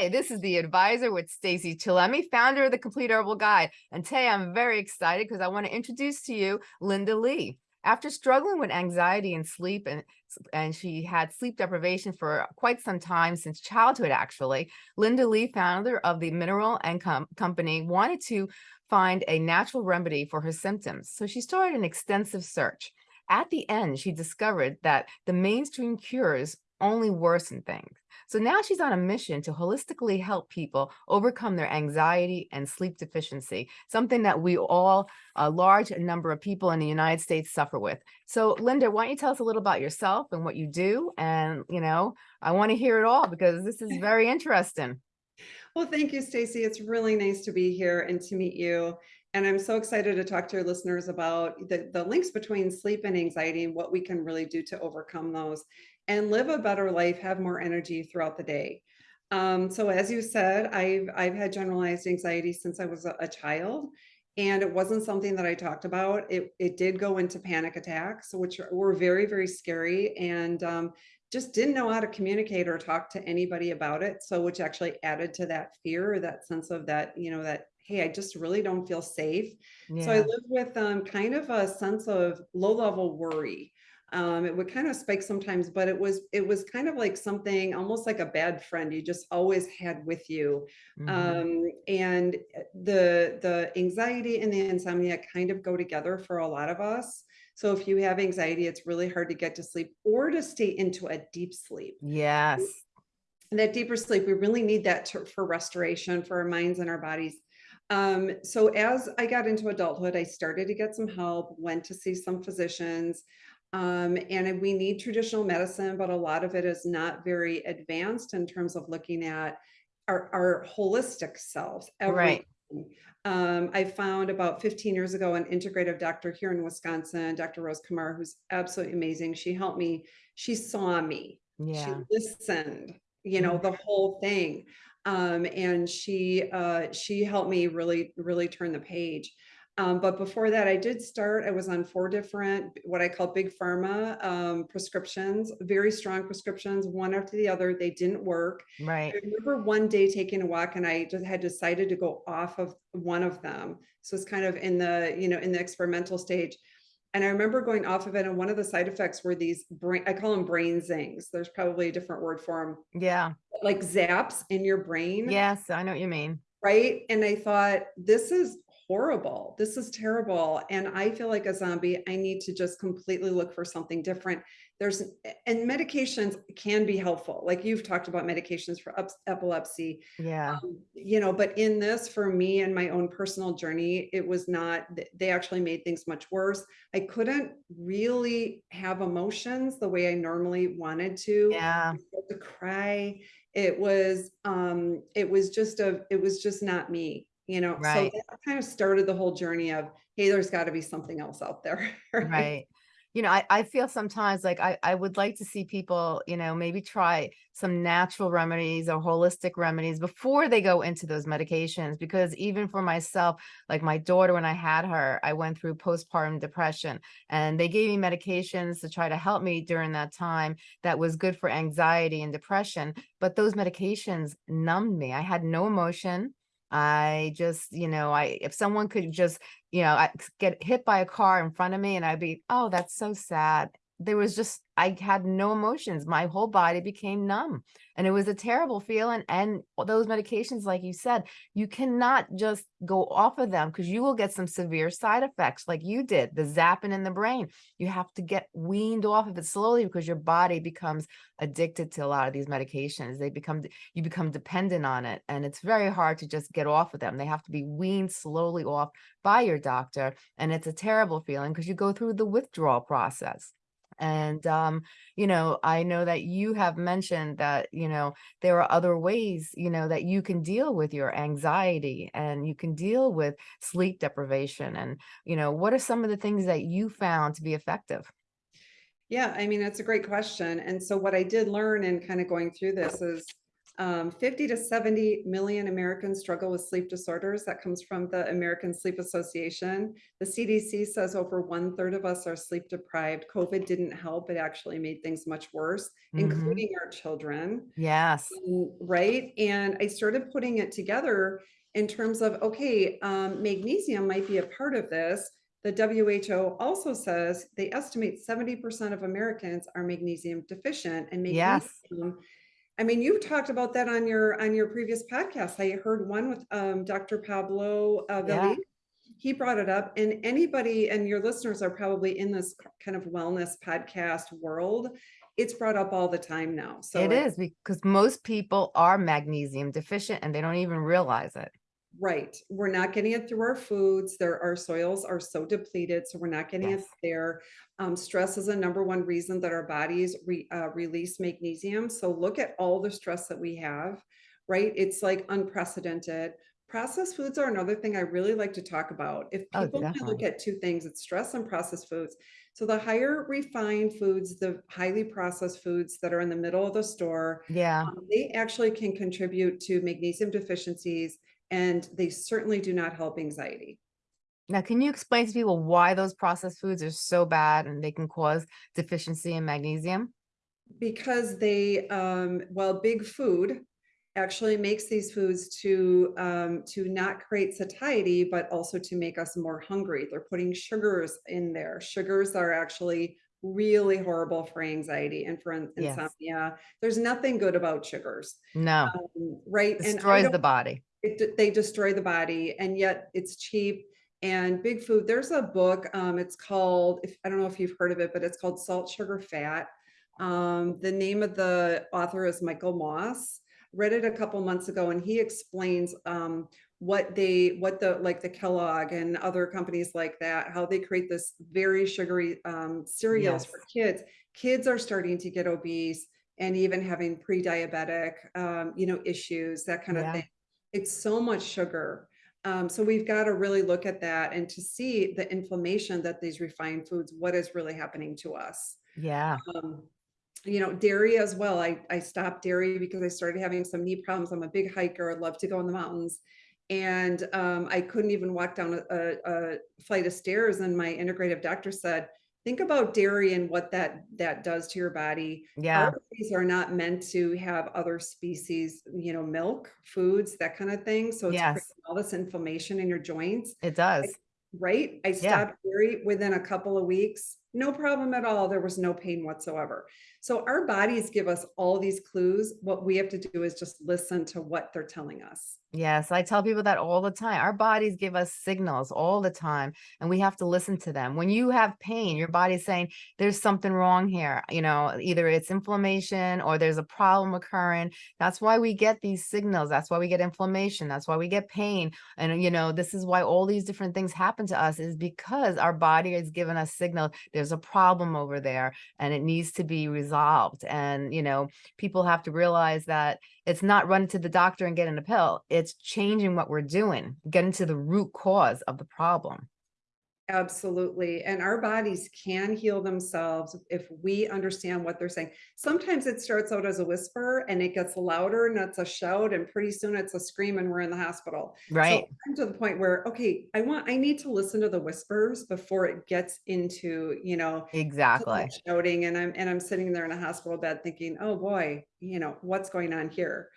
Hi, this is the advisor with Stacy Chillemi, founder of the Complete Herbal Guide. And today I'm very excited because I want to introduce to you Linda Lee. After struggling with anxiety and sleep, and, and she had sleep deprivation for quite some time since childhood, actually, Linda Lee, founder of the Mineral and Calm Company, wanted to find a natural remedy for her symptoms. So she started an extensive search. At the end, she discovered that the mainstream cures only worsen things. So now she's on a mission to holistically help people overcome their anxiety and sleep deficiency, something that we all, a large number of people in the United States suffer with. So Linda, why don't you tell us a little about yourself and what you do? And, you know, I want to hear it all because this is very interesting. Well, thank you, Stacy. It's really nice to be here and to meet you. And I'm so excited to talk to your listeners about the, the links between sleep and anxiety and what we can really do to overcome those and live a better life, have more energy throughout the day. Um, so as you said, I've, I've had generalized anxiety since I was a, a child and it wasn't something that I talked about. It, it did go into panic attacks, which were very, very scary and um, just didn't know how to communicate or talk to anybody about it. So which actually added to that fear, that sense of that, you know, that, hey, I just really don't feel safe. Yeah. So I lived with um, kind of a sense of low level worry. Um, it would kind of spike sometimes, but it was it was kind of like something almost like a bad friend you just always had with you. Mm -hmm. um, and eh, the the anxiety and the insomnia kind of go together for a lot of us. So if you have anxiety, it's really hard to get to sleep or to stay into a deep sleep. Yes. And that deeper sleep, we really need that to, for restoration for our minds and our bodies. Um, so as I got into adulthood, I started to get some help, went to see some physicians. Um, and we need traditional medicine, but a lot of it is not very advanced in terms of looking at our, our holistic selves. Everything. Right. Um, I found about 15 years ago an integrative doctor here in Wisconsin, Dr. Rose Kamar, who's absolutely amazing. She helped me. She saw me. Yeah. She listened, you know, mm -hmm. the whole thing. Um, and she uh, she helped me really, really turn the page. Um, but before that, I did start, I was on four different, what I call big pharma um, prescriptions, very strong prescriptions, one after the other. They didn't work. Right. I remember one day taking a walk and I just had decided to go off of one of them. So it's kind of in the, you know, in the experimental stage. And I remember going off of it and one of the side effects were these brain, I call them brain zings. There's probably a different word for them. Yeah. Like zaps in your brain. Yes, I know what you mean. Right. And I thought, this is horrible. This is terrible. And I feel like a zombie. I need to just completely look for something different. There's, and medications can be helpful. Like you've talked about medications for epilepsy. Yeah. Um, you know, but in this, for me and my own personal journey, it was not, they actually made things much worse. I couldn't really have emotions the way I normally wanted to. Yeah. To cry. It was, um, it was just a, it was just not me you know right. so that kind of started the whole journey of hey there's got to be something else out there right, right. you know I, I feel sometimes like I, I would like to see people you know maybe try some natural remedies or holistic remedies before they go into those medications because even for myself like my daughter when i had her i went through postpartum depression and they gave me medications to try to help me during that time that was good for anxiety and depression but those medications numbed me i had no emotion I just, you know, I if someone could just, you know, I get hit by a car in front of me and I'd be, oh, that's so sad. There was just, I had no emotions. My whole body became numb and it was a terrible feeling. And those medications, like you said, you cannot just go off of them because you will get some severe side effects like you did, the zapping in the brain. You have to get weaned off of it slowly because your body becomes addicted to a lot of these medications. They become, you become dependent on it. And it's very hard to just get off of them. They have to be weaned slowly off by your doctor. And it's a terrible feeling because you go through the withdrawal process. And, um, you know, I know that you have mentioned that, you know, there are other ways, you know, that you can deal with your anxiety and you can deal with sleep deprivation. And, you know, what are some of the things that you found to be effective? Yeah, I mean, that's a great question. And so what I did learn in kind of going through this is Um, 50 to 70 million Americans struggle with sleep disorders. That comes from the American Sleep Association. The CDC says over one third of us are sleep deprived. COVID didn't help. It actually made things much worse, Mhm. including our children. Yes. Mm, Right? And I started putting it together in terms of, okay, um, magnesium might be a part of this. The WHO also says they estimate seventy percent of Americans are magnesium deficient and Yes. I mean, you've talked about that on your, on your previous podcast. I heard one with, um, Dr. Pablo uh, Yeah. He brought it up and anybody, and your listeners are probably in this kind of wellness podcast world. It's brought up all the time now. So it is because most people are magnesium deficient and they don't even realize it. Right. We're not getting it through our foods. There, our soils are so depleted, so we're not getting it there. Um, stress is a number one reason that our bodies re, uh, release magnesium. So look at all the stress that we have, right? It's like unprecedented. Processed foods are another thing I really like to talk about. If Oh, people can look at two things, it's stress and processed foods. So the higher refined foods, the highly processed foods that are in the middle of the store, Yeah. um, They actually can contribute to magnesium deficiencies and they certainly do not help anxiety. Now, can you explain to people why those processed foods are so bad and they can cause deficiency in magnesium? Because they, um, well, big food actually makes these foods to, um, to not create satiety, but also to make us more hungry. They're putting sugars in there. Sugars are actually really horrible for anxiety and for in- Yes. insomnia. There's nothing good about sugars, No, um, right? And destroys don't- the body. it, they destroy the body and yet it's cheap and big food there's a book um it's called if i don't know if you've heard of it but it's called salt sugar fat um the name of the author is michael moss read it a couple months ago and he explains um what they what the like the kellogg and other companies like that how they create this very sugary um cereals for kids kids are starting to get obese and even having pre-diabetic um you know issues that kind of Yeah. thing it's so much sugar. Um, so we've got to really look at that and to see the inflammation that these refined foods, what is really happening to us. Yeah. Um, you know, dairy as well. I, I stopped dairy because I started having some knee problems. I'm a big hiker. I love to go in the mountains. And um, I couldn't even walk down a, a, flight of stairs. And my integrative doctor said, think about dairy and what that that does to your body. Yeah. Our bodies are not meant to have other species, you know, milk, foods, that kind of thing. So it's Yes. all this inflammation in your joints It does. right? I stopped dairy within a couple of weeks. No problem at all. There was no pain whatsoever. So our bodies give us all these clues. What we have to do is just listen to what they're telling us. Yes, I tell people that all the time. Our bodies give us signals all the time, and we have to listen to them. When you have pain, your body's saying there's something wrong here. You know, either it's inflammation or there's a problem occurring. That's why we get these signals. That's why we get inflammation. That's why we get pain. And, you know, this is why all these different things happen to us is because our body is giving us signal there's a problem over there and it needs to be resolved. And, you know, people have to realize that it's not running to the doctor and getting a pill. It's changing what we're doing, getting to the root cause of the problem. Absolutely. And our bodies can heal themselves if we understand what they're saying. Sometimes it starts out as a whisper and it gets louder and it's a shout, and pretty soon it's a scream and we're in the hospital. Right. So I'm to the point where, okay, I want, I need to listen to the whispers before it gets into, you know, Exactly. shouting and I'm, and I'm sitting there in a hospital bed thinking, oh boy, you know, what's going on here?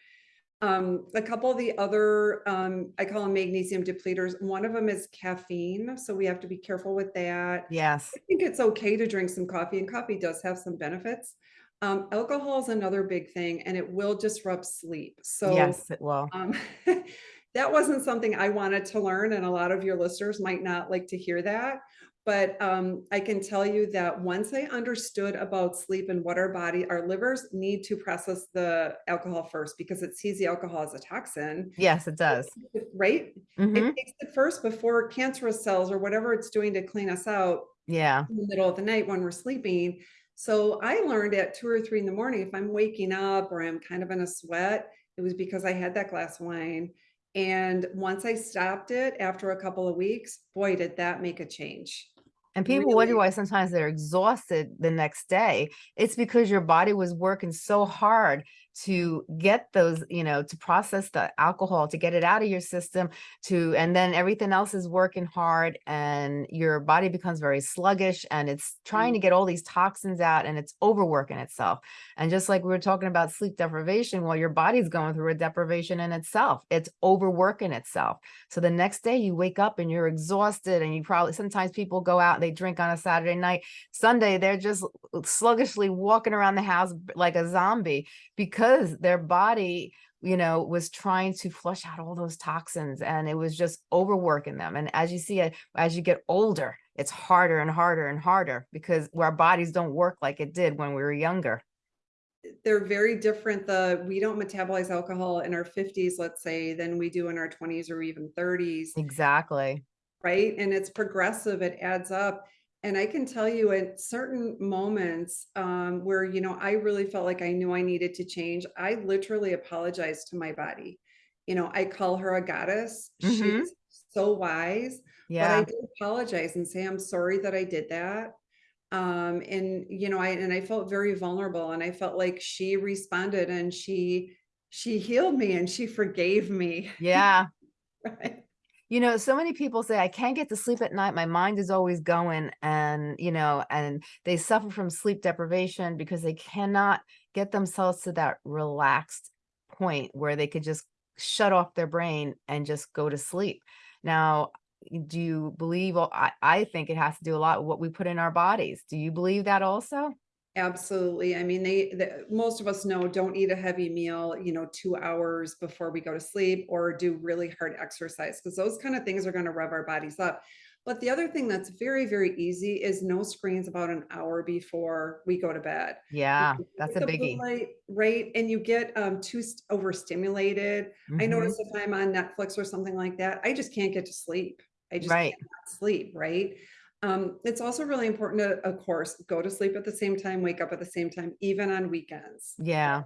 Um, a couple of the other, um, I call them magnesium depleters. One of them is caffeine. So we have to be careful with that. Yes. I think it's okay to drink some coffee and coffee does have some benefits. Um, alcohol is another big thing and it will disrupt sleep. So Yes, it will. um, that wasn't something I wanted to learn, and a lot of your listeners might not like to hear that. But um, I can tell you that once I understood about sleep and what our body, our livers need to process the alcohol first because it sees the alcohol as a toxin, Yes, it does. right? hmm It takes it first before cancerous cells or whatever it's doing to clean us out Yeah. in the middle of the night when we're sleeping. So I learned at two or three in the morning, if I'm waking up or I'm kind of in a sweat, it was because I had that glass of wine. And once I stopped it after a couple of weeks, boy, did that make a change. And people wonder why sometimes they're exhausted the next day. It's because your body was working so hard to get those, you know, to process the alcohol, to get it out of your system, to and then everything else is working hard and your body becomes very sluggish and it's trying to Mm, get all these toxins out and it's overworking itself. And just like we were talking about sleep deprivation, well, your body's going through a deprivation in itself. It's overworking itself. So the next day you wake up and you're exhausted and you probably sometimes people go out and they drink on a Saturday night. Sunday, they're just sluggishly walking around the house like a zombie because their body, you know, was trying to flush out all those toxins and it was just overworking them. And as you see, uh, as you get older, it's harder and harder and harder because our bodies don't work like it did when we were younger. They're very different. The we don't metabolize alcohol in our 50s, let's say, than we do in our 20s or even 30s. Exactly. Right? And it's progressive, it adds up. And I can tell you at certain moments um, where, you know, I really felt like I knew I needed to change, I literally apologized to my body. You know, I call her a goddess. hmm She's so wise, Yeah. but I did apologize and say, I'm sorry that I did that. Um, and you know, I and I felt very vulnerable and I felt like she responded and she she healed me and she forgave me. Yeah. Right. You know, so many people say, I can't get to sleep at night. My mind is always going. And, you know, and they suffer from sleep deprivation because they cannot get themselves to that relaxed point where they could just shut off their brain and just go to sleep. Now, do you believe, well, I, I think it has to do a lot with what we put in our bodies. Do you believe that also? Absolutely. I mean, they, the, most of us know don't eat a heavy meal, you know, two hours before we go to sleep or do really hard exercise because those kind of things are going to rev our bodies up. But the other thing that's very, very easy is no screens about an hour before we go to bed. Yeah, that's a biggie. light, right? And you get um, too st- overstimulated. I hmm notice if I'm on Netflix or something like that, I just can't get to sleep. I just Right, cannot sleep, right? Um, it's also really important to, of course, go to sleep at the same time, wake up at the same time, even on weekends. yeah.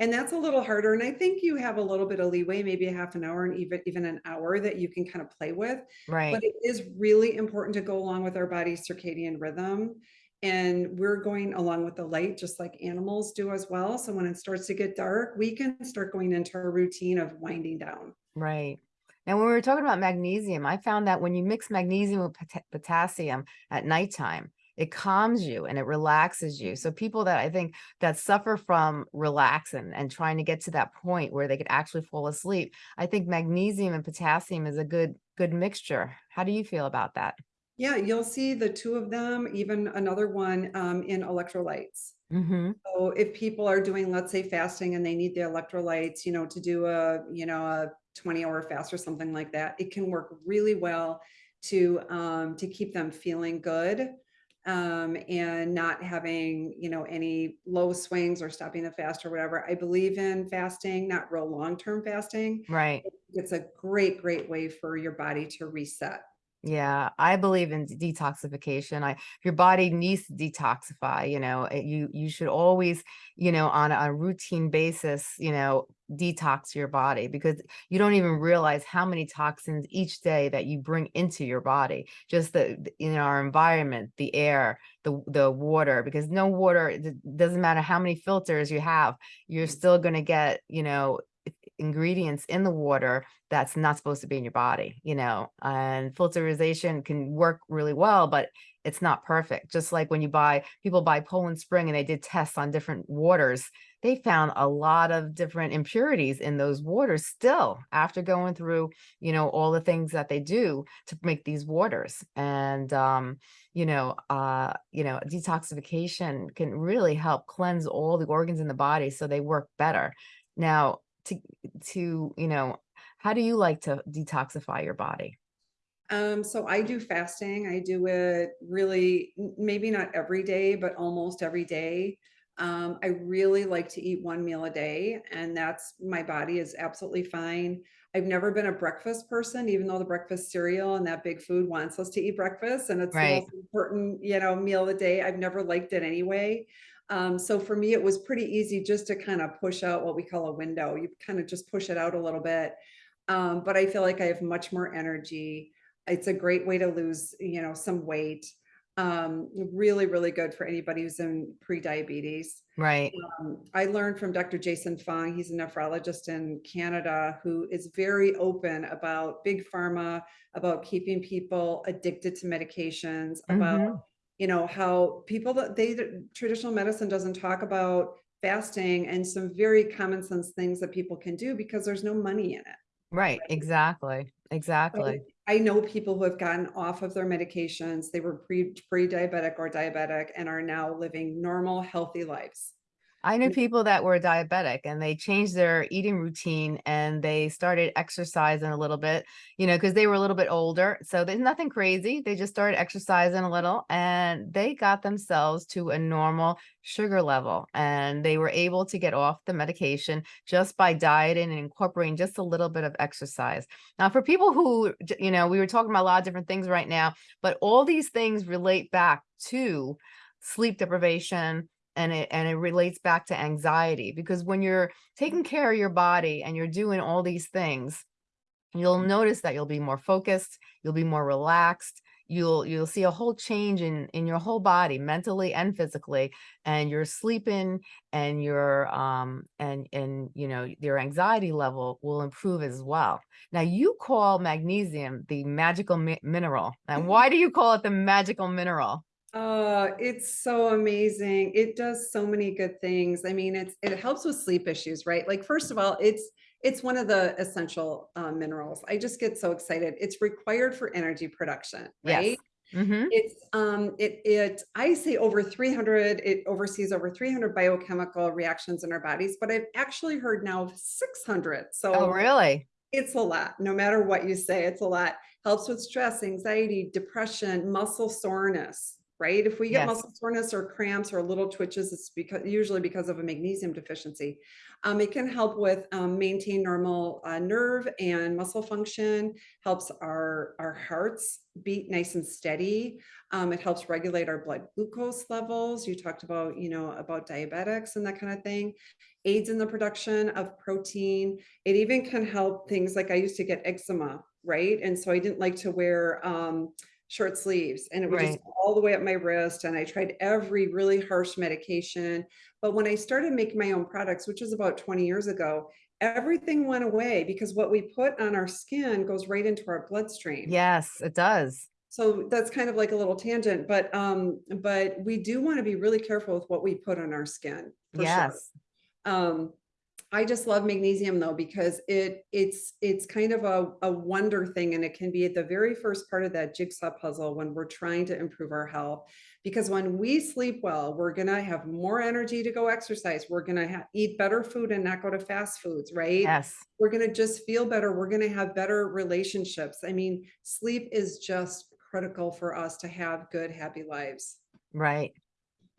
And that's a little harder. And I think you have a little bit of leeway, maybe a half an hour and even even an hour that you can kind of play with. Right. But it is really important to go along with our body's circadian rhythm. And we're going along with the light, just like animals do as well. So when it starts to get dark, we can start going into a routine of winding down. Right. And when we were talking about magnesium, I found that when you mix magnesium with pota- potassium at nighttime, it calms you and it relaxes you. So people that I think that suffer from relaxing and trying to get to that point where they could actually fall asleep, I think magnesium and potassium is a good good mixture. How do you feel about that? Yeah, you'll see the two of them, even another one um, in electrolytes. Hmm So if people are doing, let's say, fasting and they need the electrolytes, you know, to do a, you know, a 20 hour fast or something like that, it can work really well to um to keep them feeling good um and not having, you know, any low swings or stopping the fast or whatever. I believe in fasting, not real long-term fasting. Right. It's a great, great way for your body to reset. Yeah, I believe in detoxification. I your body needs to detoxify, you know, you you should always, you know, on a, routine basis, you know, detox your body because you don't even realize how many toxins each day that you bring into your body. Just the in our environment, the air, the the water, because no water, doesn't matter how many filters you have, you're still going to get, you know, ingredients in the water that's not supposed to be in your body, you know, and filterization can work really well, but it's not perfect. Just like when you buy, people buy Poland Spring and they did tests on different waters, they found a lot of different impurities in those waters still after going through, you know, all the things that they do to make these waters. And, um, you know, uh, you know, detoxification can really help cleanse all the organs in the body so they work better. Now, to to, you know, how do you like to detoxify your body? Um, so I do fasting. I do it really, maybe not every day, but almost every day. Um, I really like to eat one meal a day, and that's my body is absolutely fine. I've never been a breakfast person, even though the breakfast cereal and that big food wants us to eat breakfast, and it's the most important, you know, meal of the day. I've never liked it anyway. Um, so for me, it was pretty easy just to kind of push out what we call a window. You kind of just push it out a little bit. Um, but I feel like I have much more energy it's a great way to lose, you know, some weight. Um, really, really good for anybody who's in pre-diabetes. Right. Um, I learned from Dr. Jason Fung, he's a nephrologist in Canada who is very open about big pharma, about keeping people addicted to medications, about, Mhm. You know, how people that they traditional medicine doesn't talk about fasting and some very common sense things that people can do because there's no money in it. Right, exactly, exactly. I know people who have gotten off of their medications. They were pre pre-diabetic or diabetic and are now living normal, healthy lives. I knew people that were diabetic and they changed their eating routine and they started exercising a little bit, you know, because they were a little bit older. So there's nothing crazy. They just started exercising a little and they got themselves to a normal sugar level and they were able to get off the medication just by dieting and incorporating just a little bit of exercise. Now, for people who, you know, we were talking about a lot of different things right now, but all these things relate back to sleep deprivation, and it and it relates back to anxiety because when you're taking care of your body and you're doing all these things you'll notice that you'll be more focused you'll be more relaxed you'll you'll see a whole change in in your whole body mentally and physically and you're sleeping and your um and and you know your anxiety level will improve as well. Now you call magnesium the magical mi- mineral. And why do you call it the magical mineral Oh, it's so amazing. It does so many good things. I mean, it's it helps with sleep issues, right? Like, first of all, it's it's one of the essential uh, minerals. I just get so excited. It's required for energy production, yes right? mm-hmm It's um it it I say over 300, it oversees over 300 biochemical reactions in our bodies, but I've actually heard now of 600. Oh, So really? it's a lot. No matter what you say, it's a lot. Helps with stress, anxiety, depression, muscle soreness, right? If we get Yes. muscle soreness or cramps or little twitches, it's because usually because of a magnesium deficiency. Um, it can help with um, maintain normal uh, nerve and muscle function. Helps our our hearts beat nice and steady. Um, it helps regulate our blood glucose levels. You talked about you know about diabetics and that kind of thing. Aids in the production of protein it even can help things like I used to get eczema, right? And so I didn't like to wear um, short sleeves and it was just Right. all the way up my wrist. And I tried every really harsh medication. But when I started making my own products, which was about 20 years ago, everything went away because what we put on our skin goes right into our bloodstream. Yes, it does. So that's kind of like a little tangent, but um, but we do want to be really careful with what we put on our skin for sure. Yes. Um, I just love magnesium though because it it's it's kind of a, a wonder thing and it can be at the very first part of that jigsaw puzzle when we're trying to improve our health. Because when we sleep well, we're gonna have more energy to go exercise. We're gonna eat better food and not go to fast foods, right? Yes. We're gonna just feel better. We're gonna have better relationships. I mean, sleep is just critical for us to have good, happy lives. Right.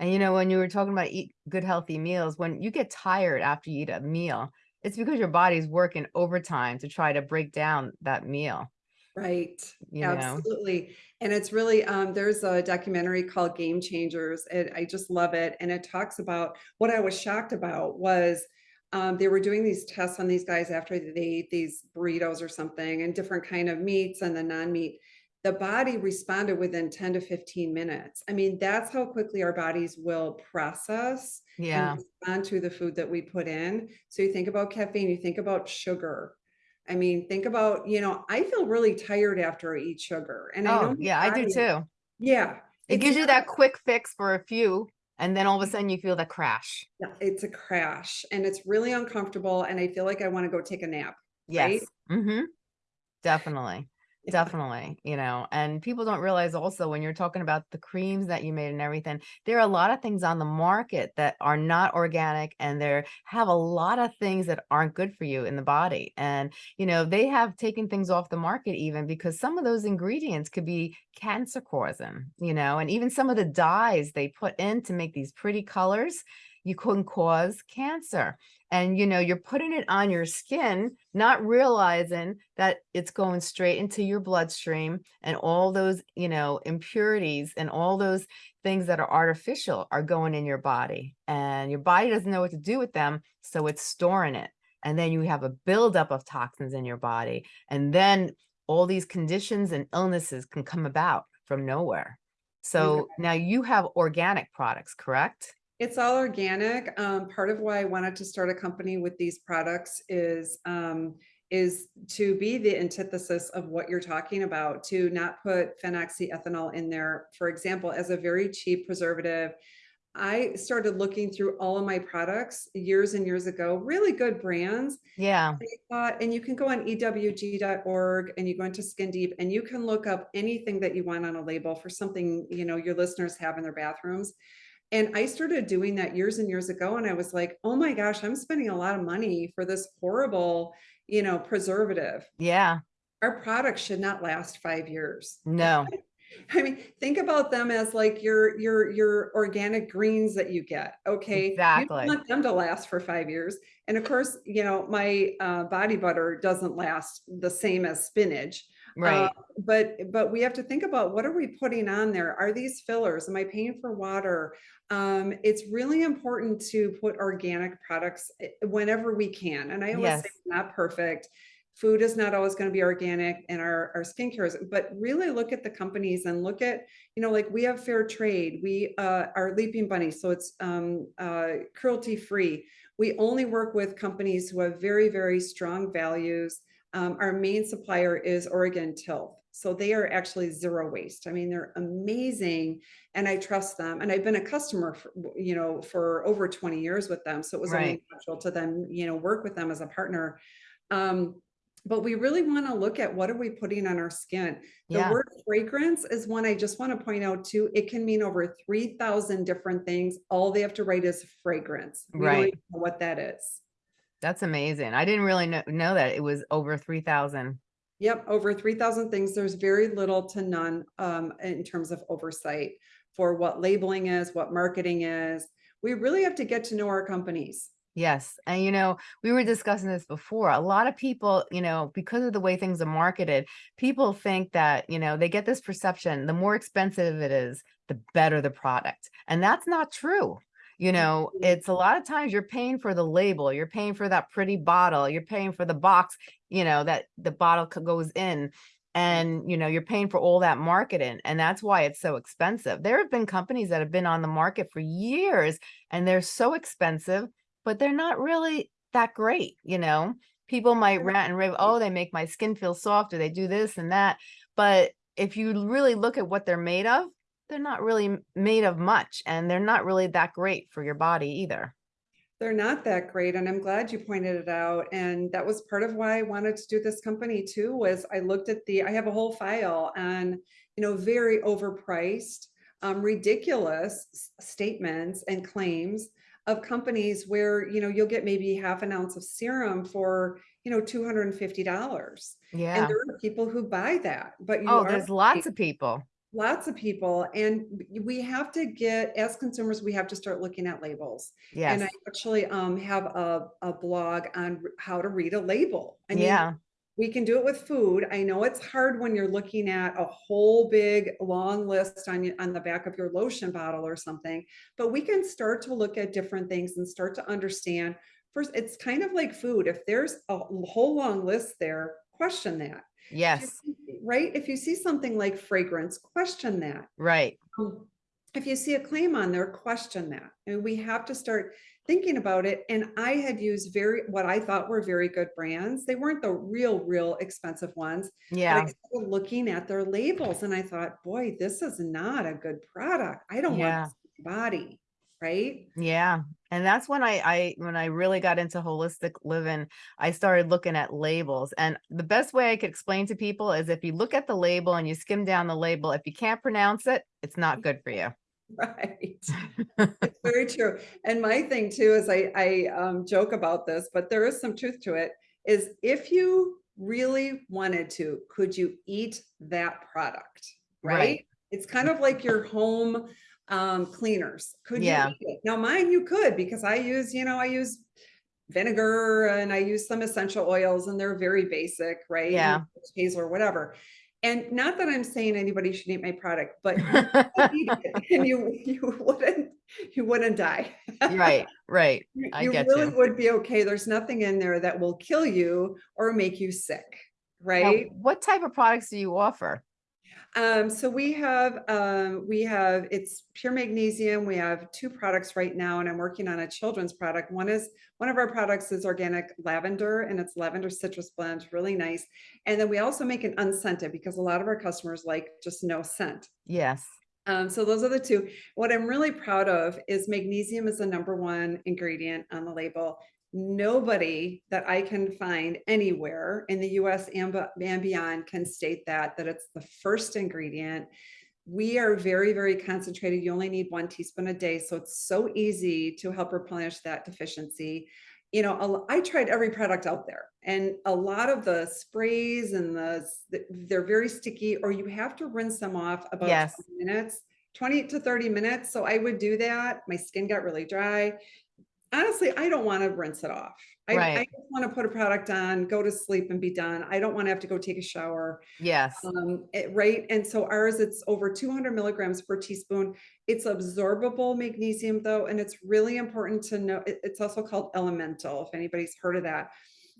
And you know, when you were talking about eat good healthy meals, when you get tired after you eat a meal, it's because your body's working overtime to try to break down that meal, Right. you know? Absolutely. And it's really um there's a documentary called Game Changers and I just love it and it talks about what I was shocked about was um they were doing these tests on these guys after they ate these burritos or something and different kind of meats and the non-meat the body responded within 10 to 15 minutes. I mean, that's how quickly our bodies will process and Yeah. respond to the food that we put in. So you think about caffeine, you think about sugar, I mean, think about, you know, I feel really tired after I eat sugar, and I know Oh, yeah, I do too. Yeah, It gives you that quick fix for a few, and then all of a sudden you feel the crash. yeah, it's a crash, and it's really uncomfortable, and I feel like I wanna go take a nap, right? Yes. Mm-hmm. Definitely. Definitely, you know, and people don't realize also when you're talking about the creams that you made and everything, there are a lot of things on the market that are not organic and there have a lot of things that aren't good for you in the body. And, you know, they have taken things off the market even because some of those ingredients could be cancer causing, you know, and even some of the dyes they put in to make these pretty colors, you can cause cancer and you know you're putting it on your skin not realizing that it's going straight into your bloodstream and all those you know impurities and all those things that are artificial are going in your body and your body doesn't know what to do with them so it's storing it and then you have a buildup of toxins in your body and then all these conditions and illnesses can come about from nowhere So now you have organic products, correct? It's all organic. Um, part of why I wanted to start a company with these products is, um, is to be the antithesis of what you're talking about, to not put phenoxyethanol in there, for example, as a very cheap preservative. I started looking through all of my products years and years ago, really good brands. Yeah, thought- and you can go on ewg.org and you go into Skin Deep and you can look up anything that you want on a label for something, you know, your listeners have in their bathrooms. And I started doing that years and years ago. And I was like, oh my gosh, I'm spending a lot of money for this horrible, you know, preservative. yeah, Our products should not last five years. no, I mean, think about them as like your your your organic greens that you get. Okay. You Exactly. don't want them to last for five years. And of course, you know, my uh, body butter doesn't last the same as spinach. Uh, right. but but we have to think about what are we putting on there? Are these fillers? Am I paying for water? Um, it's really important to put organic products eh, whenever we can. And I always say Yes. it's not perfect food is not always going to be organic and our, our skincare is, but really look at the companies and look at, you know, like we have fair trade, we uh, are leaping bunny, so it's um, uh, cruelty free. We only work with companies who have very, very strong values. Um, our main supplier is Oregon Tilth. So they are actually zero waste. I mean, they're amazing and I trust them. And I've been a customer, for, you know, for over 20 years with them. So it was Right. only natural to them, you know, work with them as a partner. Um, but we really want to look at what are we putting on our skin. The Yeah, word fragrance is one I just want to point out too. It can mean over 3,000 different things. All they have to write is fragrance. We Right. what that is. That's amazing. I didn't really know, know that it was over three thousand. Yep, over 3,000 things. There's very little to none um, in terms of oversight for what labeling is, what marketing is. We really have to get to know our companies. Yes. And you know, we were discussing this before. A lot of people, you know, because of the way things are marketed, people think that, you know, they get this perception, the more expensive it is, the better the product. And that's not true. You know, Mhm. it's a lot of times you're paying for the label, you're paying for that pretty bottle, you're paying for the box, you know, that the bottle goes in. And, you know, you're paying for all that marketing. And that's why it's so expensive. There have been companies that have been on the market for years and they're so expensive but they're not really that great, you know? People might rant and rave, oh, they make my skin feel softer they do this and that. But if you really look at what they're made of, they're not really made of much and they're not really that great for your body either. They're not that great, and I'm glad you pointed it out. And that was part of why I wanted to do this company too, was I looked at the, I have a whole file on, you know, very overpriced, um, ridiculous statements and claims of companies where, you know, you'll get maybe half an ounce of serum for, you know, $250. Yeah. And there are people who buy that, but you Oh, there's lots of people. Lots of people, and we have to get, as consumers, we have to start looking at labels. yes. And I actually um, have a, a blog on how to read a label. I mean, Yeah. we can do it with food. I know it's hard when you're looking at a whole big long list on on the back of your lotion bottle or something, but we can start to look at different things and start to understand. First, it's kind of like food. If there's a whole long list there, question that. Yes. Right? If you see something like fragrance, question that. Right. Um, If you see a claim on there, question that. And we have to start thinking about it. And I had used very, what I thought were very good brands. They weren't the real, real expensive ones. But I Yeah. started looking at their labels and I thought, boy, this is not a good product. I don't Yeah. want body. Right? Yeah. And that's when I, I, when I really got into holistic living, I started looking at labels. And the best way I could explain to people is if you look at the label and you skim down the label, if you can't pronounce it, it's not good for you. Right. It's very true. And my thing too is I, I um, joke about this, but there is some truth to it, is if you really wanted to, could you eat that product? Right. Right? It's kind of like your home um, cleaners. Could Yeah. you eat it? Now mine you could because I use, you know, I use vinegar and I use some essential oils and they're very basic, right? Yeah. Hazel or whatever. And not that I'm saying anybody should eat my product, but you could eat it and you you wouldn't you wouldn't die. Right, right. You I you get really you. would be okay. There's nothing in there that will kill you or make you sick, Now, right? what type of products do you offer? Um, so we have, um, we have, it's pure magnesium. We have two products right now and I'm working on a children's product. One is, one of our products is organic lavender and it's lavender citrus blend, really nice. And then we also make an unscented because a lot of our customers like just no scent. Yes. Um, so those are the two. What I'm really proud of is magnesium is the number one ingredient on the label. Nobody that I can find anywhere in the US and, and beyond can state that, that it's the first ingredient. We are very, very concentrated. You only need one teaspoon a day. So it's so easy to help replenish that deficiency. You know, I tried every product out there and a lot of the sprays and the, they're very sticky or you have to rinse them off about Yes. 20 minutes, 20 to 30 minutes. So I would do that. My skin got really dry honestly, I don't want to rinse it off. I, I Right. just want to put a product on, go to sleep and be done. I don't want to have to go take a shower. Yes. Um, it- right. And so ours, it's over 200 milligrams per teaspoon. It's absorbable magnesium though, and it's really important to know. it- it's also called elemental, if anybody's heard of that.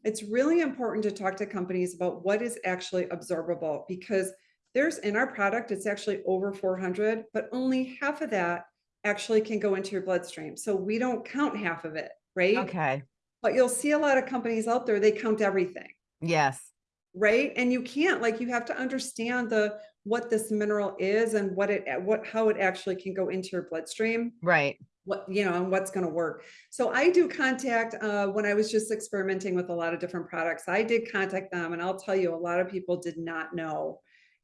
It's really important to talk to companies about what is actually absorbable because there's in our product, it's actually over 400, but only half of that actually can go into your bloodstream. So we don't count half of it, right? Okay. But you'll see a lot of companies out there, they count everything, Yes. right? And you can't, like, you have to understand the what this mineral is and what it what how it actually can go into your bloodstream Right. what you know and what's going to work so i do contact uh, when i was just experimenting with a lot of different products i did contact them and i'll tell you a lot of people did not know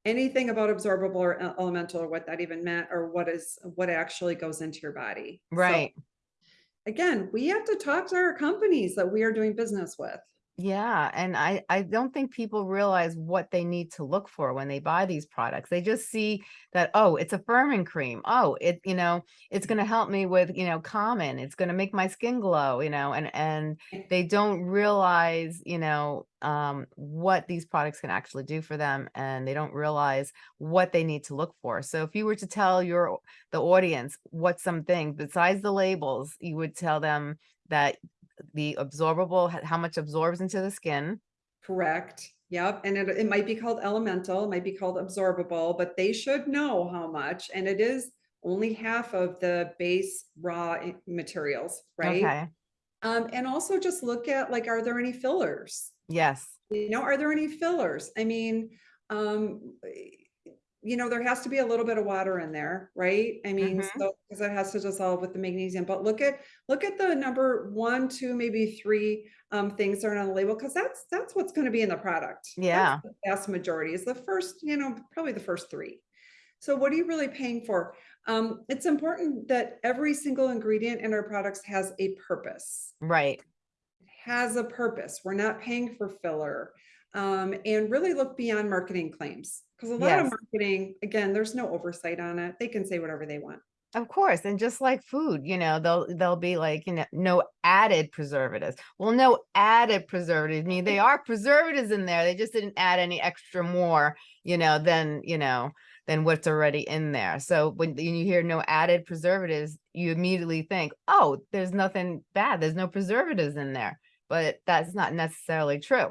anything about absorbable or elemental or what that even meant or what is what actually goes into your body So, Right. again we have to talk to our companies that we are doing business with Yeah, and I I don't think people realize what they need to look for when they buy these products. They just see that, oh, it's a firming cream. Oh, it, you know, it's going to help me with, you know, common. It's going to make my skin glow, you know, and and they don't realize, you know, um what these products can actually do for them and they don't realize what they need to look for. So if you were to tell your the audience what something besides the labels, you would tell them that the absorbable, how much absorbs into the skin. correct yep and it, it might be called elemental it might be called absorbable but they should know how much and it is only half of the base raw materials right Okay. Um, and also just look at like, are there any fillers? Yes. You know, are there any fillers? I mean, um, you know, there has to be a little bit of water in there, right? I mean, Mhm. so because it has to dissolve with the magnesium. But look at look at the number one, two, maybe three um, things that are on the label because that's that's what's going to be in the product. That's Yeah. the vast majority is the first, you know, probably the first three. So what are you really paying for? Um, it's important that every single ingredient in our products has a purpose Right. has a purpose. We're not paying for filler. Um, and really look beyond marketing claims because a lot of marketing, again, there's no oversight on it. They can say whatever they want. Of course. And just like food, you know, they'll they'll be like, you know, no added preservatives. Well, no added preservatives. I mean, they are preservatives in there. They just didn't add any extra more, you know, than, you know, than what's already in there. So when when you hear no added preservatives, you immediately think, oh, there's nothing bad. There's no preservatives in there. But that's not necessarily true.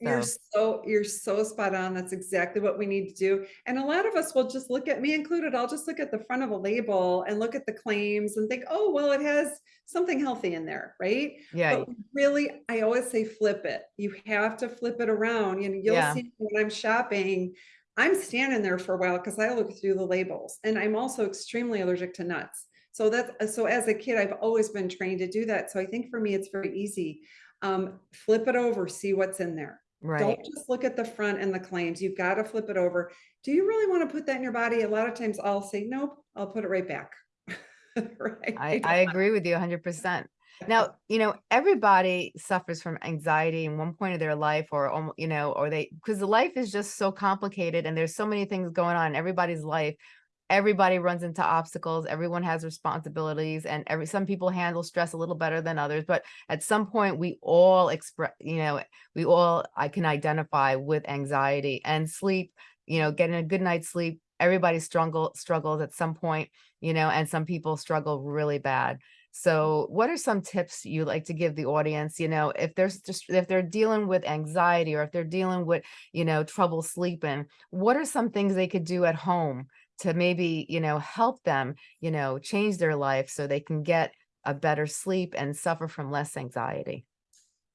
You're So you're so spot on. That's exactly what we need to do. And a lot of us will just look at me included. I'll just look at the front of a label and look at the claims and think, oh, well, it has something healthy in there, right? yeah, But really, I always say flip it. You have to flip it around. You know, you'll Yeah. see when I'm shopping, I'm standing there for a while because I look through the labels and I'm also extremely allergic to nuts. So that's so as a kid, I've always been trained to do that. So I think for me, it's very easy. Um, flip it over, see what's in there. right. Don't just look at the front and the claims. You've got to flip it over. Do you really want to put that in your body? A lot of times I'll say, nope, I'll put it right back. right. I, I agree with you 100%. Now, you know, everybody suffers from anxiety in one point of their life or, you know, or they, because the life is just so complicated and there's so many things going on in everybody's life. Everybody runs into obstacles. Everyone has responsibilities and every, some people handle stress a little better than others, but at some point we all express, you know, we all, I can identify with anxiety and sleep, you know, getting a good night's sleep. Everybody struggle, struggles at some point, you know, and some people struggle really bad So what are some tips you like to give the audience, you know, if there's just if they're dealing with anxiety or if they're dealing with, you know, trouble sleeping, what are some things they could do at home to maybe, you know, help them, you know, change their life so they can get a better sleep and suffer from less anxiety?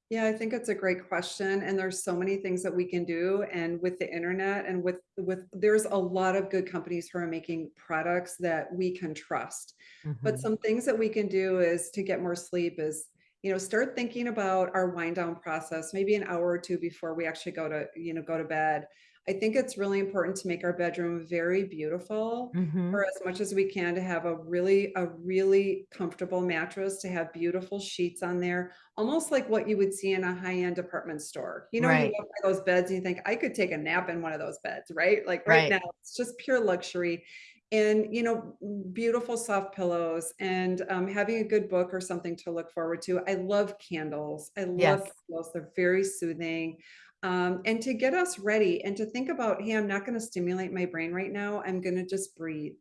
Yeah, I think it's a great question, and there's so many things that we can do, and with the internet and with with there's a lot of good companies who are making products that we can trust. But Mhm. some things that we can do is to get more sleep is, you know, start thinking about our wind down process, maybe an hour or 2 before we actually go to, you know, go to bed. I think it's really important to make our bedroom very beautiful, Mhm. or as much as we can to have a really a really comfortable mattress, to have beautiful sheets on there, almost like what you would see in a high-end department store. You know, you Right. walk by those beds and you think, "I could take a nap in one of those beds," right? Like, right Right. now, it's just pure luxury. And, you know, beautiful soft pillows and, um, having a good book or something to look forward to. I love candles. I love Yes. candles, they're very soothing. Um, and to get us ready and to think about, "Hey, I'm not gonna stimulate my brain right now, I'm gonna just breathe."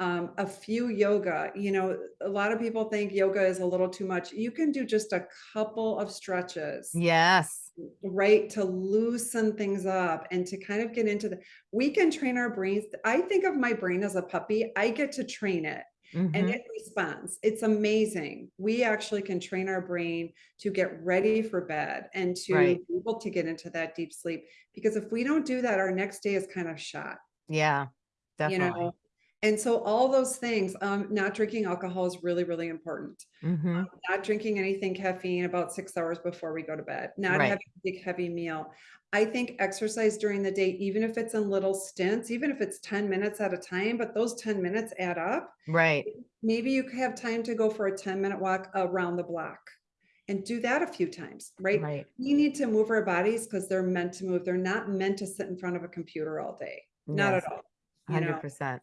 Um, a few yoga, you know, a lot of people think yoga is a little too much. You can do just a couple of stretches, Yes. right, to loosen things up and to kind of get into the we can train our brains. I think of my brain as a puppy. I get to train it, and Mhm. it responds. It's amazing. We actually can train our brain to get ready for bed and to Right. be able to get into that deep sleep, because if we don't do that, our next day is kind of shot. Yeah. You know? And so all those things, um, not drinking alcohol is really, really important. Mhm. Um, not drinking anything caffeine about 6 hours before we go to bed, not Right. having a big heavy meal. I think exercise during the day, even if it's in little stints, even if it's 10 minutes at a time, but those 10 minutes add up. Right. Maybe you have time to go for a ten-minute walk around the block and do that a few times, right? Right. We need to move our bodies because they're meant to move. They're not meant to sit in front of a computer all day. Not Yes. at all, hundred percent.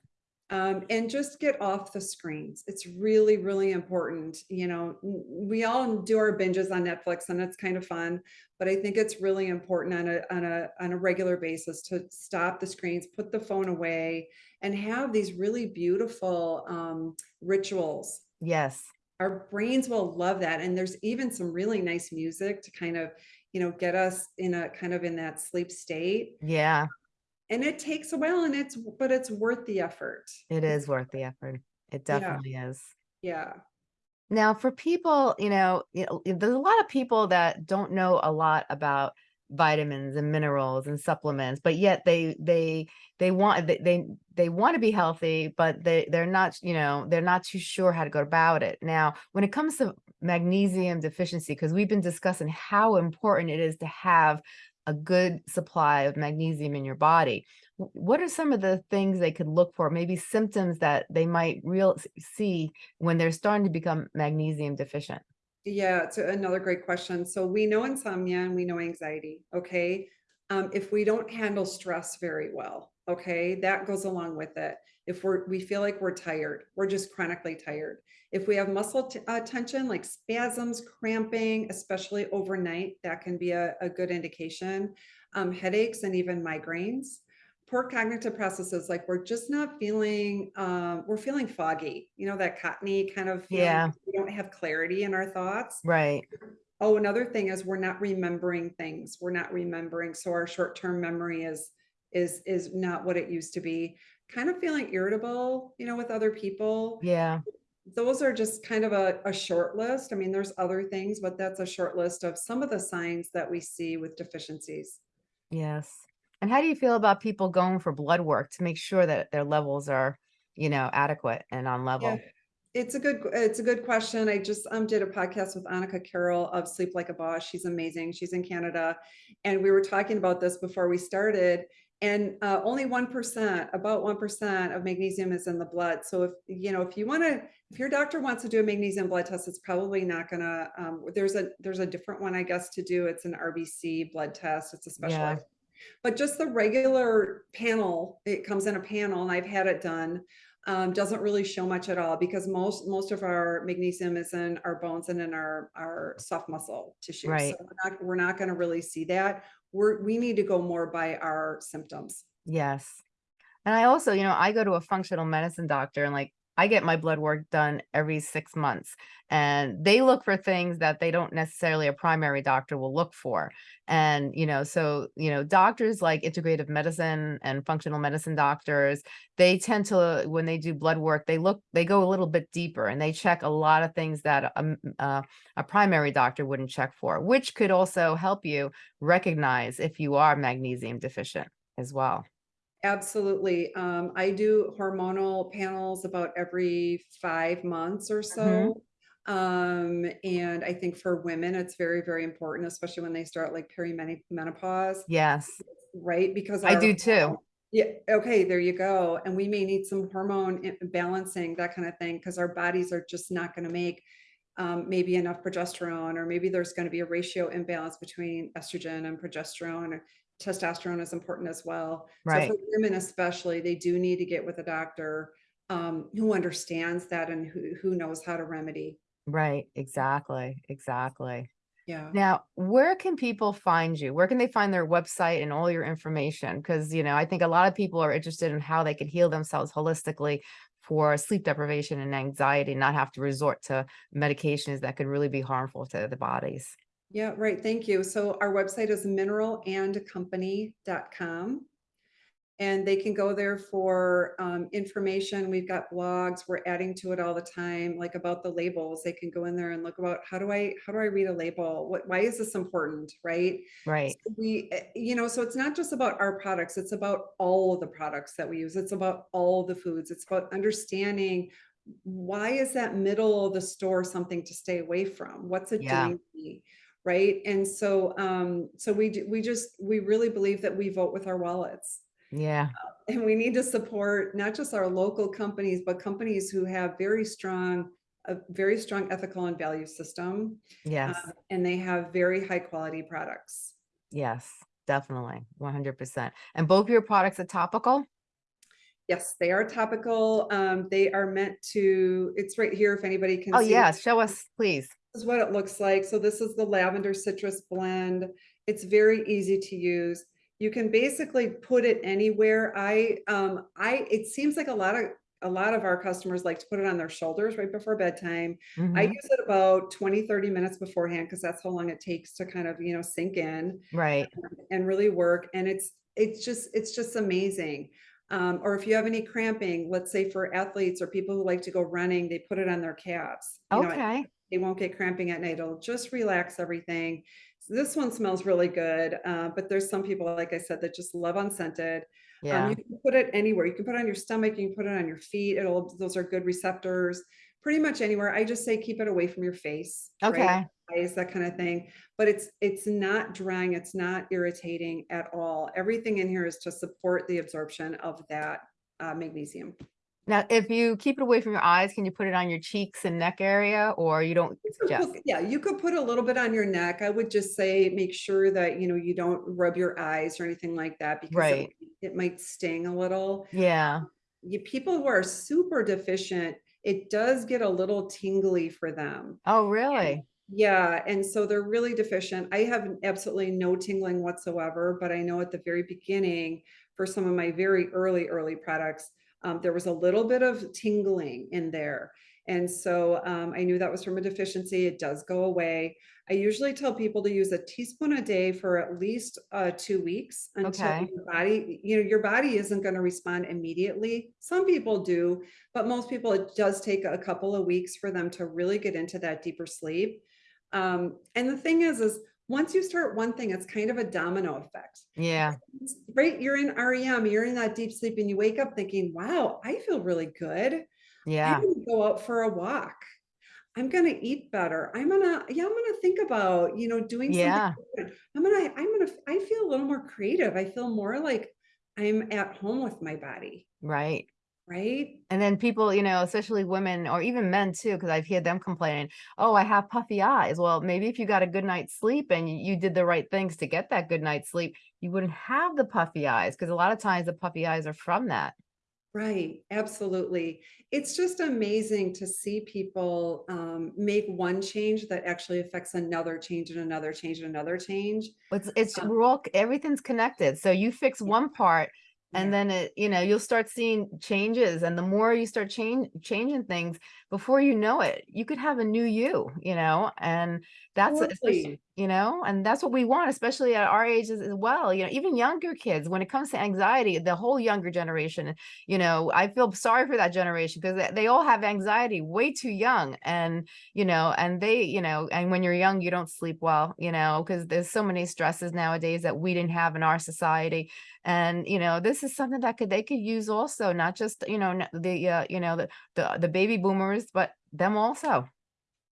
Um, and just get off the screens. It's really, really important, you know? We all do our binges on Netflix, and it's kind of fun, but I think it's really important on a on a on a regular basis to stop the screens, put the phone away, and have these really beautiful, um, rituals. Yes. Our brains will love that, and there's even some really nice music to kind of, you know, get us in a kind of in that sleep state. Yeah. And it takes a while, and it's but it's worth the effort. It's worth the effort. It Yeah. definitely is. Yeah. Now for people, you know, you know, there's a lot of people that don't know a lot about vitamins and minerals and supplements, but yet they they they want they they they wanna be healthy, but they they're not, you know, they're not too sure how to go about it. Now, when it comes to magnesium deficiency because we've been discussing how important it is to have a good supply of magnesium in your body. What are some of the things they could look for, maybe symptoms that they might real see when they're starting to become magnesium deficient? Yeah, it's another great question. So we know insomnia and we know anxiety, okay? Um, if we don't handle stress very well, okay, that goes along with it. If we're we feel like we're tired, we're just chronically tired. If we have muscle uh, tension, like spasms, cramping, especially overnight, that can be a a good indication. Um, headaches and even migraines. Poor cognitive processes, like we're just not feeling, uh, we're feeling foggy, you know, that cottony kind of Yeah. we don't have clarity in our thoughts. Right. Oh, another thing is we're not remembering things. We're not remembering, so our short-term memory is is is not what it used to be. Kind of feeling irritable, you know, with other people. Yeah. Those are just kind of a a short list. I mean, there's other things, but that's a short list of some of the signs that we see with deficiencies. Yes. And how do you feel about people going for blood work to make sure that their levels are, you know, adequate and on Yeah. level? It's a good it's a good question. I just, um, did a podcast with Annika Carroll of Sleep Like a Boss. She's amazing. She's in Canada, and we were talking about this before we started, and, uh, only 1%, about 1% of magnesium is in the blood. So if, you know, if you wanna if your doctor wants to do a magnesium blood test, it's probably not gonna, um there's a there's a different one, I guess, to do. It's an RBC blood test. It's a Yeah. specialized but just the regular panel, it comes in a panel, and I've had it done, um, doesn't really show much at all because most most of our magnesium is in our bones and in our our soft muscle tissue. So Right. we're not we're not gonna really see that. We're we need to go more by our symptoms. Yes. And I also, you know, I go to a functional medicine doctor and like I get my blood work done every six months and they look for things that they don't necessarily a primary doctor will look for. And, you know, so, you know, doctors like integrative medicine and functional medicine doctors, they tend to, when they do blood work, they look, they go a little bit deeper and they check a lot of things that um, uh, a primary doctor wouldn't check for, which could also help you recognize if you are magnesium deficient as well. Absolutely. Um, I do hormonal panels about every five months or Mhm. so. Um, and I think for women, it's very, very important, especially when they start like perimenopause, Yes, right? Because I do too. yeah, okay, there you go. And we may need some hormone balancing, that kind of thing, because our bodies are just not going to make um, maybe enough progesterone, or maybe there's going to be a ratio imbalance between estrogen and progesterone. Or testosterone is important as well. So Right, for women especially, they do need to get with a doctor um, who understands that and who, who knows how to remedy. right, exactly, exactly. Yeah. Now, where can people find you? Where can they find their website and all your information? Because, you know, I think a lot of people are interested in how they can heal themselves holistically for sleep deprivation and anxiety, not have to resort to medications that could really be harmful to the bodies. Yeah, right. Thank you. So our website is mineralandcompany.com. and they can go there for um, information. We've got blogs. We're adding to it all the time, like about the labels. They can go in there and look about how do I how do I read a label? What why is this important, right? Right. So we, eh, you know, so it's not just about our products. It's about all of the products that we use. It's about all the foods. It's about understanding why is that middle of the store something to stay away from? What's it Yeah. doing to me? Right. And so um, so we do, we just we really believe that we vote with our wallets Yeah. and we need to support not just our local companies, but companies who have very strong, a very strong ethical and value system, Yes. um, and they have very high quality products. Yes. Definitely. 100%. And both your products are topical? Yes, they are topical. Um, they are meant to, it's right here if anybody can Oh, see. yeah. Show us, please. This is what it looks like. So this is the lavender citrus blend. It's very easy to use. You can basically put it anywhere. I, um, I, it seems like a lot of, a lot of our customers like to put it on their shoulders right before bedtime. I Mhm. use it about 20, 30 minutes beforehand because that's how long it takes to kind of, you know, sink in Right. and really work. And it's, it's just, it's just amazing. Um, or if you have any cramping, let's say for athletes or people who like to go running, they put it on their calves. You know, Okay. They won't get cramping at night. It'll just relax everything. So this one smells really good, uh, but there's some people, like I said, that just love unscented. Um, Yeah. you can put it anywhere. You can put it on your stomach. You can put it on your feet. It'll. Those are good receptors. Pretty much anywhere. I just say keep it away from your face. Right? Okay. Eyes, that kind of thing. But it's it's not drying. It's not irritating at all. Everything in here is to support the absorption of that uh, magnesium. Now, if you keep it away from your eyes, can you put it on your cheeks and neck area or you don't You could suggest? put- Yeah, you could put a little bit on your neck. I would just say, make sure that, you know, you don't rub your eyes or anything like that because it, Right. it might sting a little. Yeah. You, people who are super deficient, it does get a little tingly for them. Oh, really? Yeah, and so they're really deficient. I have absolutely no tingling whatsoever, but I know at the very beginning, for some of my very early, early products, um, there was a little bit of tingling in there. And so um, I knew that was from a deficiency. It does go away. I usually tell people to use a teaspoon a day for at least uh, two weeks until Okay. your body, you know, your body isn't going to respond immediately. Some people do, but most people, it does take a couple of weeks for them to really get into that deeper sleep. Um, and the thing is, is once you start one thing, it's kind of a domino effect. Yeah. Right? You're in REM, you're in that deep sleep, and you wake up thinking, wow, I feel really good. Yeah. I'm gonna go out for a walk. I'm gonna eat better. I'm gonna, yeah, I'm gonna think about, you know, doing something Yeah. different. I'm gonna, I'm gonna, I feel a little more creative. I feel more like I'm at home with my body, Right. Right? And then people, you know, especially women or even men too, because I've heard them complaining, oh, I have puffy eyes. Well, maybe if you got a good night's sleep and you, did the right things to get that good night's sleep, you wouldn't have the puffy eyes because a lot of times the puffy eyes are from that. Right, absolutely. It's just amazing to see people um, make one change that actually affects another change and another change and another change. It's it's Um, we're all everything's connected. So you fix one part And Yeah. then it, you know, you'll start seeing changes and the more you start change, changing things, before you know it, you could have a new you, you know, and that's, Totally. You know, and that's what we want, especially at our ages as well, you know, even younger kids, when it comes to anxiety, the whole younger generation, you know, I feel sorry for that generation because they all have anxiety way too young and, you know, and they, you know, and when you're young, you don't sleep well, you know, because there's so many stresses nowadays that we didn't have in our society. And, you know, this is something that could, they could use also, not just, you know, the, uh, you know, the, the, the baby boomers, but them also.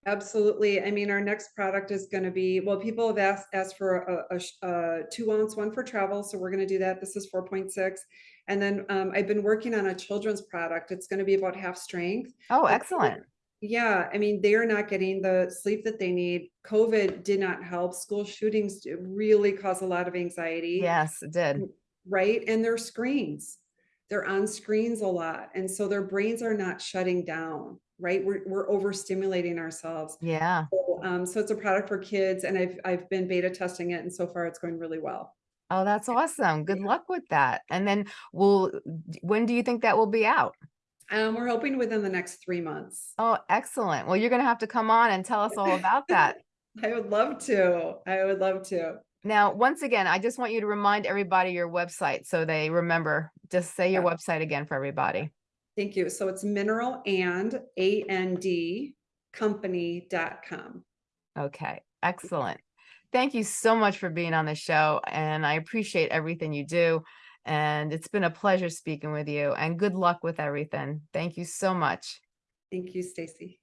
Absolutely. I mean, our next product is gonna be, well, people have asked, asked for a, a, a two ounce one for travel, so we're gonna do that. This is four point six. And then, um, I've been working on a children's product. It's gonna be about half strength. Oh, excellent. Yeah, I mean, they are not getting the sleep that they need. COVID did not help. School shootings really cause a lot of anxiety. Yes, it did. right? And their screens. They're on screens a lot. And so their brains are not shutting down, right? We're, we're overstimulating ourselves. Yeah. So, um, so it's a product for kids and I've, I've been beta testing it and so far it's going really well. Oh, that's awesome. Good luck with that. And then we'll, when do you think that will be out? Um, we're hoping within the next three months. Oh, excellent. Well, you're going to have to come on and tell us all about that. I would love to. I would love to. Now, once again, I just want you to remind everybody your website so they remember. Just say your Yeah. website again for everybody. Thank you. So it's mineral and A N D company.com. Okay, excellent. Thank you so much for being on the show and I appreciate everything you do. And it's been a pleasure speaking with you and good luck with everything. Thank you so much. Thank you, Stacy.